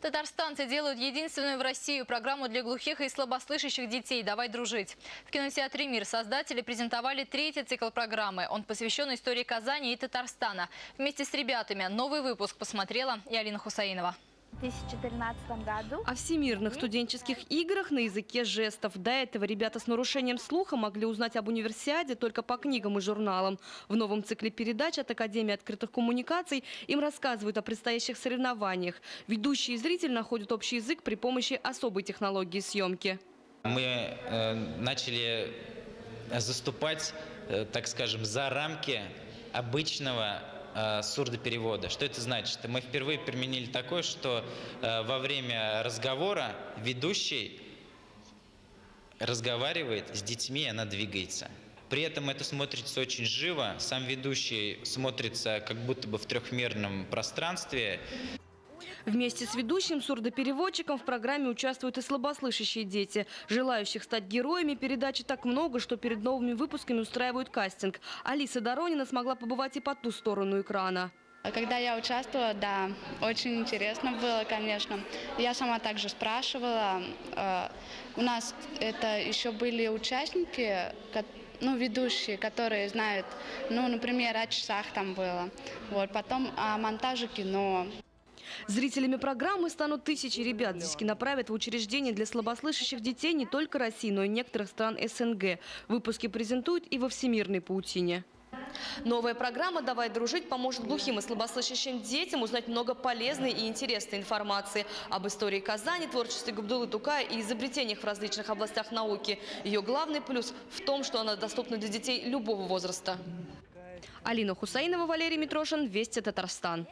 Татарстанцы делают единственную в России программу для глухих и слабослышащих детей «Давай дружить». В кинотеатре «Мир» создатели презентовали третий цикл программы. Он посвящен истории Казани и Татарстана. Вместе с ребятами новый выпуск посмотрела и Алина Хусаинова. В 2013 году О всемирных студенческих играх на языке жестов. До этого ребята с нарушением слуха могли узнать об универсиаде только по книгам и журналам. В новом цикле передач от Академии открытых коммуникаций им рассказывают о предстоящих соревнованиях. Ведущий и зритель находят общий язык при помощи особой технологии съемки. Мы э, начали заступать, э, так скажем, за рамки обычного э, сурдоперевода. Что это значит? Мы впервые применили такое, что э, во время разговора ведущий разговаривает с детьми, она двигается. При этом это смотрится очень живо. Сам ведущий смотрится как будто бы в трехмерном пространстве. Вместе с ведущим сурдопереводчиком в программе участвуют и слабослышащие дети. Желающих стать героями передачи так много, что перед новыми выпусками устраивают кастинг. Алиса Доронина смогла побывать и по ту сторону экрана. Когда я участвовала, да, очень интересно было, конечно. Я сама также спрашивала. Э, У нас это еще были участники, ну, ведущие, которые знают, ну, например, о часах там было. Вот, потом о монтаже кино. Зрителями программы станут тысячи ребят. Здесь киноправят в учреждения для слабослышащих детей не только России, но и некоторых стран СНГ. Выпуски презентуют и во всемирной паутине. Новая программа «Давай дружить» поможет глухим и слабослышащим детям узнать много полезной и интересной информации об истории Казани, творчестве Габдулы Тукая и изобретениях в различных областях науки. Ее главный плюс в том, что она доступна для детей любого возраста. Алина Хусаинова, Валерий Митрошин, Вести Татарстан.